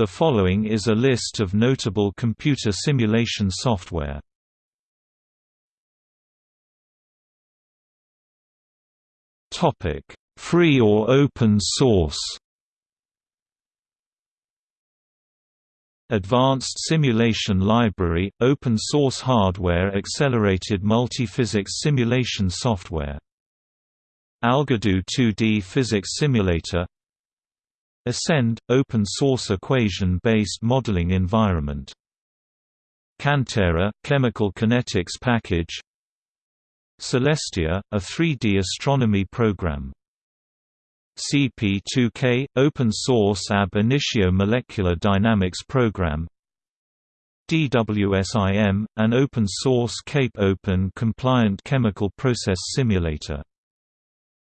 The following is a list of notable computer simulation software. Topic: Free or open source. Advanced Simulation Library – open source hardware accelerated multiphysics simulation software. Algodoo 2D physics simulator Ascend – open source equation-based modeling environment. Cantera – chemical kinetics package. Celestia – a 3D astronomy program. CP2K – open source ab initio molecular dynamics program. DWSIM – an open source CAPE open compliant chemical process simulator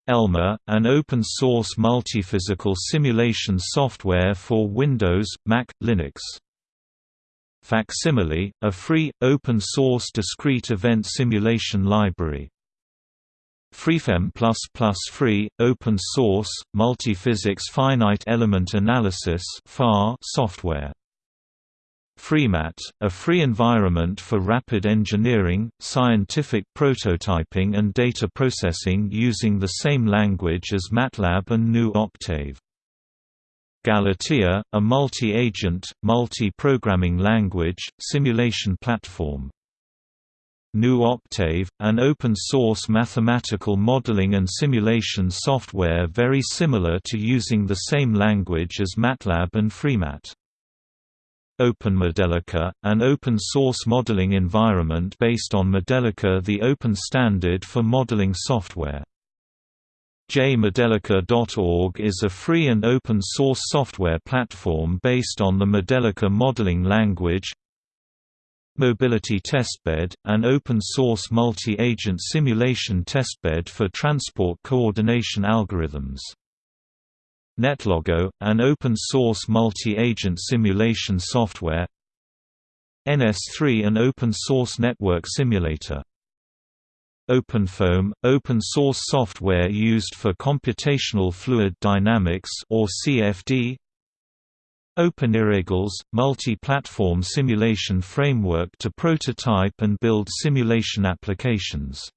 Elmer, an open-source multiphysical simulation software for Windows, Mac, Linux. Facsimile, a free, open-source discrete event simulation library. FreeFEM++ free, open-source, multiphysics finite element analysis software. FreeMat, a free environment for rapid engineering, scientific prototyping and data processing using the same language as MATLAB and GNU Octave. Galatea, a multi-agent, multi-programming language, simulation platform. GNU Octave, an open-source mathematical modeling and simulation software very similar to using the same language as MATLAB and FreeMat. OpenModelica, an open-source modeling environment based on Modelica the open standard for modeling software. JModelica.org is a free and open-source software platform based on the Modelica modeling language. Mobility Testbed, an open-source multi-agent simulation testbed for transport coordination algorithms. NetLogo, an open-source multi-agent simulation software. NS3 an open-source network simulator. OpenFOAM, open-source software used for computational fluid dynamics or CFD OpenIRIGLES, multi-platform simulation framework to prototype and build simulation applications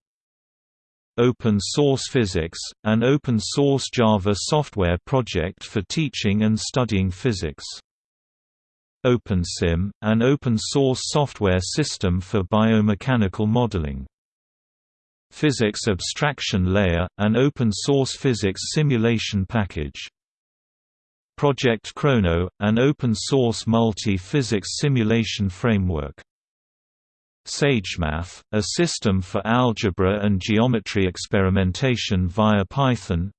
Open Source Physics, an open-source Java software project for teaching and studying physics. OpenSim, an open-source software system for biomechanical modeling. Physics Abstraction Layer, an open-source physics simulation package. Project Chrono, an open-source multi-physics simulation framework. SageMath, a system for algebra and geometry experimentation via Python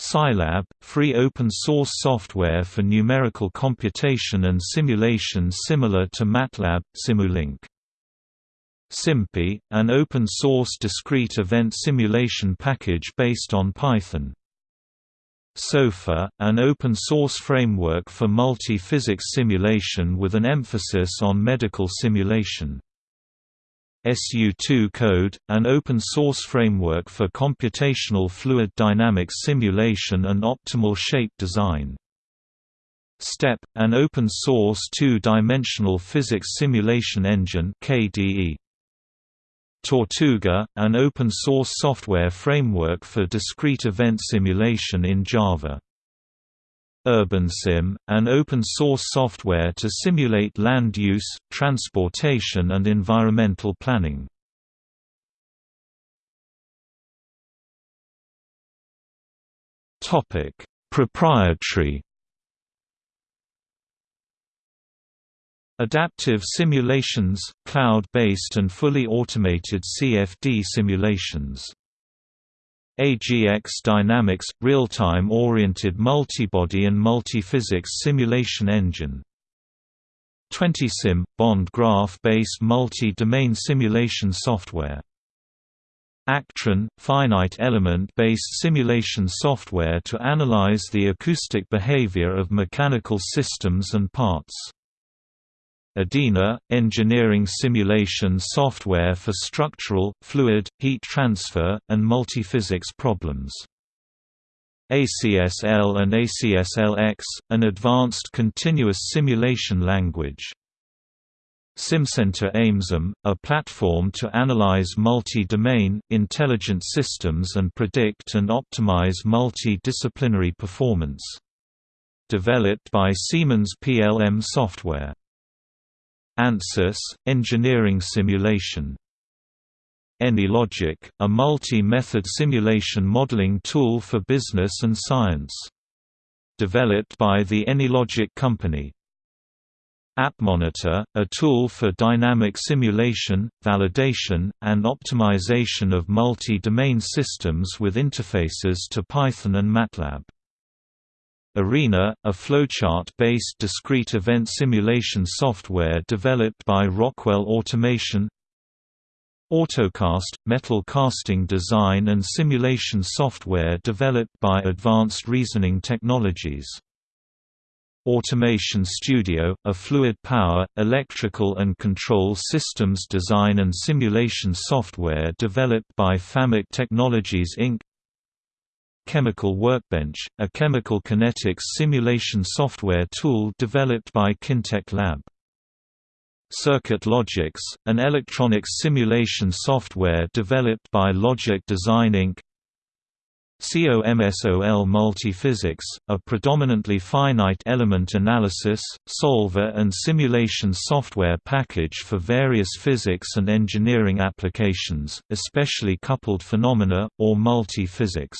Scilab, free open-source software for numerical computation and simulation similar to MATLAB, Simulink. SimPy, an open-source discrete event simulation package based on Python. SOFA, an open-source framework for multi-physics simulation with an emphasis on medical simulation. SU2 Code, an open-source framework for computational fluid dynamics simulation and optimal shape design. STEP, an open-source two-dimensional physics simulation engine KDE. Tortuga, an open-source software framework for discrete event simulation in Java. UrbanSim, an open-source software to simulate land use, transportation and environmental planning. Proprietary Adaptive simulations, cloud-based and fully automated CFD simulations. AGX Dynamics – real-time oriented multibody and multiphysics simulation engine. 20Sim – bond graph-based multi-domain simulation software. Actran – finite element-based simulation software to analyze the acoustic behavior of mechanical systems and parts ADINA – engineering simulation software for structural, fluid, heat transfer, and multiphysics problems. ACSL and ACSLX, an advanced continuous simulation language. SimCenter Amesim, a platform to analyze multi-domain, intelligent systems and predict and optimize multi-disciplinary performance. Developed by Siemens PLM Software. ANSYS, engineering simulation. AnyLogic, a multi-method simulation modeling tool for business and science. Developed by the AnyLogic company. APMonitor, a tool for dynamic simulation, validation, and optimization of multi-domain systems with interfaces to Python and MATLAB. Arena, a flowchart-based discrete event simulation software developed by Rockwell Automation AutoCast, metal casting design and simulation software developed by Advanced Reasoning Technologies Automation Studio, a fluid power, electrical and control systems design and simulation software developed by FAMIC Technologies Inc. Chemical Workbench, a chemical kinetics simulation software tool developed by Kintech Lab. CircuitLogix, an electronics simulation software developed by Logic Design Inc. COMSOL Multiphysics, a predominantly finite element analysis, solver and simulation software package for various physics and engineering applications, especially coupled phenomena, or multi-physics.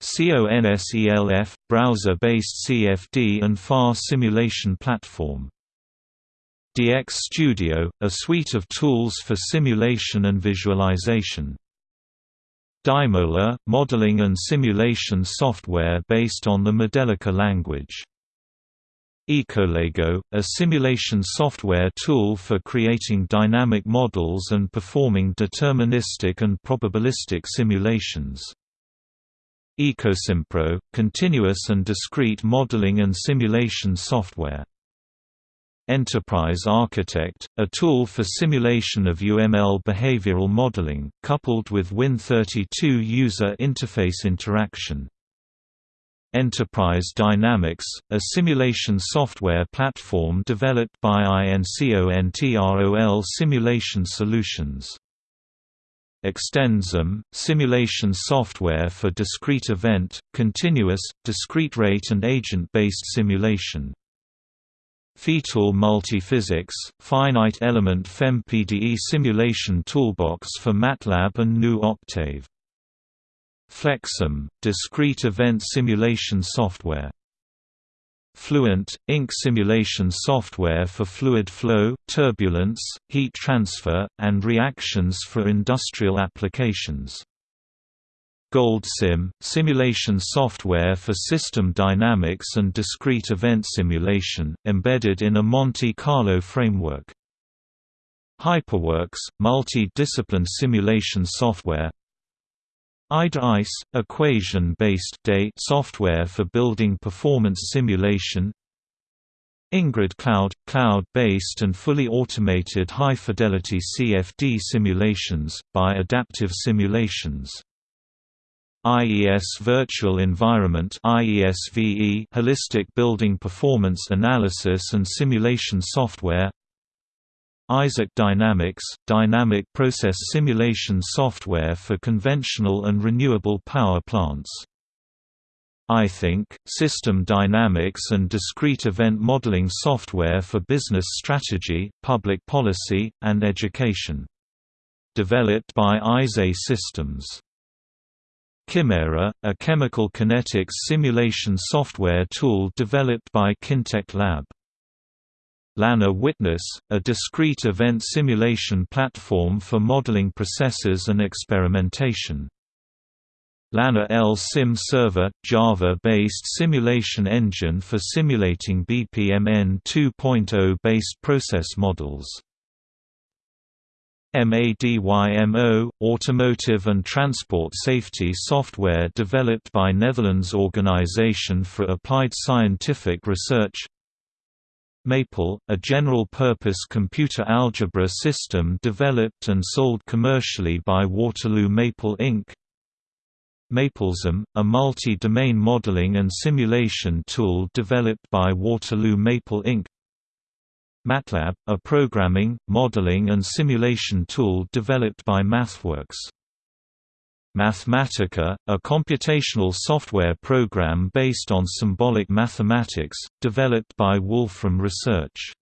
CONSELF, browser-based CFD and FAR simulation platform. DX Studio, a suite of tools for simulation and visualization. Dymola, modeling and simulation software based on the Modelica language. EcoLego, a simulation software tool for creating dynamic models and performing deterministic and probabilistic simulations. EcoSimpro, continuous and discrete modeling and simulation software. Enterprise Architect, a tool for simulation of UML behavioral modeling, coupled with Win32 user interface interaction. Enterprise Dynamics, a simulation software platform developed by INCONTROL Simulation Solutions. ExtendSim, simulation software for discrete event, continuous, discrete rate and agent-based simulation. FEATool Multiphysics, finite element FEM-PDE simulation toolbox for MATLAB and GNU Octave. FlexSim, discrete event simulation software. Fluent, Inc. simulation software for fluid flow, turbulence, heat transfer, and reactions for industrial applications. GoldSim, simulation software for system dynamics and discrete event simulation, embedded in a Monte Carlo framework. HyperWorks, multi-discipline simulation software IDA-ICE, equation-based software for building performance simulation. Ingrid Cloud – cloud-based and fully automated high-fidelity CFD simulations, by Adaptive Simulations. IES Virtual Environment Holistic Building Performance Analysis and Simulation Software Isaac Dynamics – Dynamic Process Simulation Software for conventional and renewable power plants iThink – System dynamics and discrete event modeling software for business strategy, public policy, and education. Developed by isee Systems Chimera, a chemical kinetics simulation software tool developed by Kintech Lab. Lanner Witness, a discrete event simulation platform for modeling processes and experimentation. Lanner L Sim Server, Java-based simulation engine for simulating BPMN 2.0 based process models. MADYMO, automotive and transport safety software developed by Netherlands Organization for Applied Scientific Research Maple, a general-purpose computer algebra system developed and sold commercially by Waterloo Maple Inc. MapleSim, a multi-domain modeling and simulation tool developed by Waterloo Maple Inc. MATLAB, a programming, modeling and simulation tool developed by MathWorks. Mathematica, a computational software program based on symbolic mathematics, developed by Wolfram Research.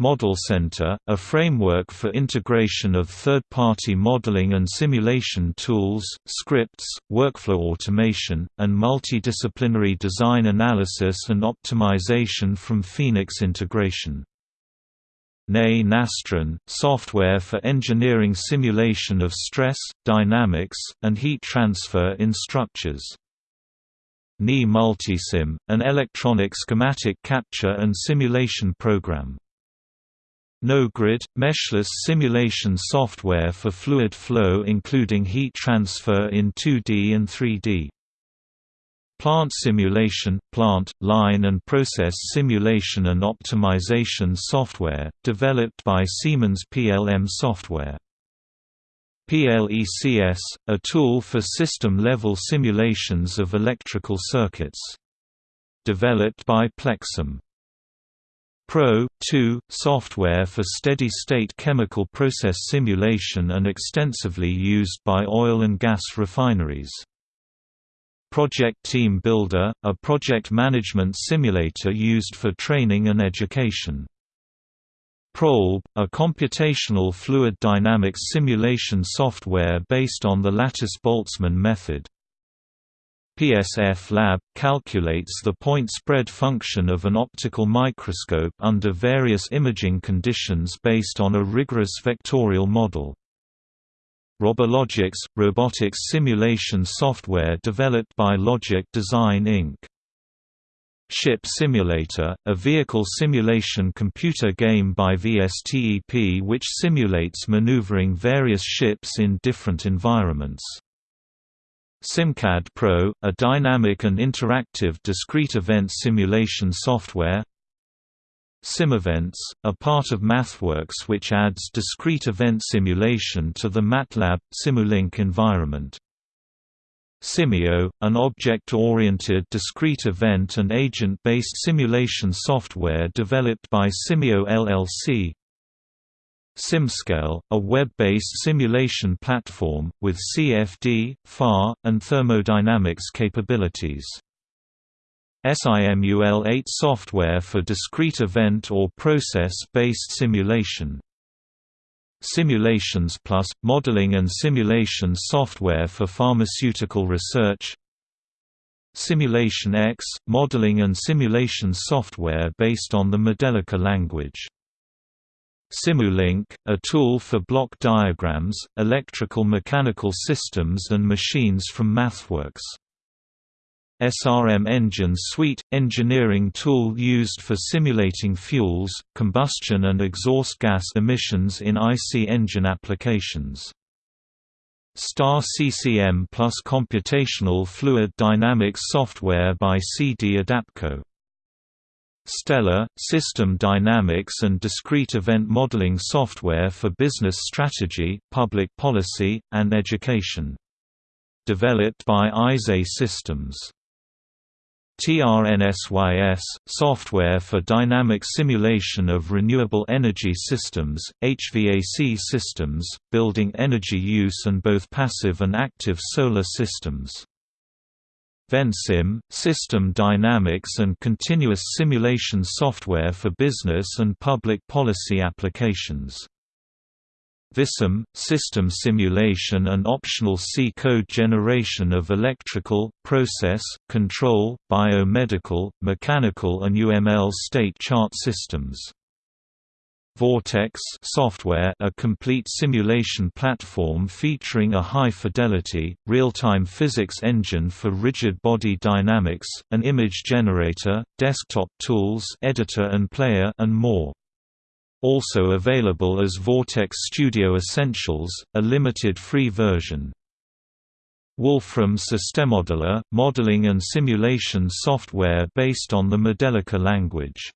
Model Center, a framework for integration of third-party modeling and simulation tools, scripts, workflow automation, and multidisciplinary design analysis and optimization from Phoenix integration. Nastran, software for engineering simulation of stress, dynamics, and heat transfer in structures. NE Multisim, an electronic schematic capture and simulation program. NoGrid, meshless simulation software for fluid flow including heat transfer in 2D and 3D. Plant simulation, plant, line and process simulation and optimization software, developed by Siemens PLM Software. PLECS, a tool for system-level simulations of electrical circuits. Developed by Plexim. Pro 2, software for steady-state chemical process simulation and extensively used by oil and gas refineries. Project Team Builder, a project management simulator used for training and education. PROLB, a computational fluid dynamics simulation software based on the Lattice-Boltzmann method. PSF Lab – calculates the point spread function of an optical microscope under various imaging conditions based on a rigorous vectorial model. Robologics – robotics simulation software developed by Logic Design Inc. Ship Simulator, a vehicle simulation computer game by VSTEP which simulates maneuvering various ships in different environments. SimCAD Pro, a dynamic and interactive discrete event simulation software SimEvents, a part of MathWorks which adds discrete event simulation to the MATLAB, Simulink environment. Simio, an object-oriented discrete event and agent-based simulation software developed by Simio LLC, SimScale, a web-based simulation platform, with CFD, FAR, and thermodynamics capabilities. SIMUL8 software for discrete event or process-based simulation. Simulations Plus – modeling and simulation software for pharmaceutical research Simulation X – modeling and simulation software based on the Modelica language Simulink, a tool for block diagrams, electrical mechanical systems and machines from MathWorks. SRM Engine Suite – engineering tool used for simulating fuels, combustion and exhaust gas emissions in IC engine applications. STAR CCM plus computational fluid dynamics software by CD Adapco Stella, system dynamics and discrete event modeling software for business strategy, public policy, and education. Developed by isee Systems. TRNSYS, software for dynamic simulation of renewable energy systems, HVAC systems, building energy use and both passive and active solar systems. VenSim, system dynamics and continuous simulation software for business and public policy applications. VisSim, system simulation and optional C-code generation of electrical, process, control, biomedical, mechanical and UML state chart systems. Vortex software a complete simulation platform featuring a high-fidelity, real-time physics engine for rigid body dynamics, an image generator, desktop tools editor and player and more. Also available as Vortex Studio Essentials, a limited free version. Wolfram SystemModeler, modeling and simulation software based on the Modelica language.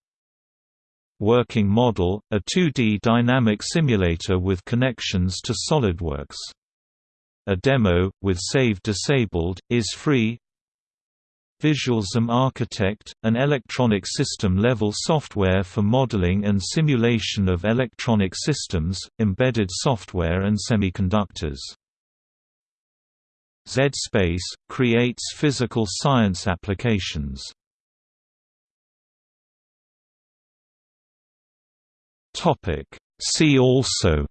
Working Model, a 2D dynamic simulator with connections to SOLIDWORKS. a demo, with save disabled, is free VisualSim Architect, an electronic system-level software for modeling and simulation of electronic systems, embedded software and semiconductors. Z-Space, creates physical science applications. See also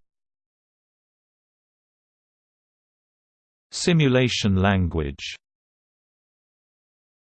Simulation language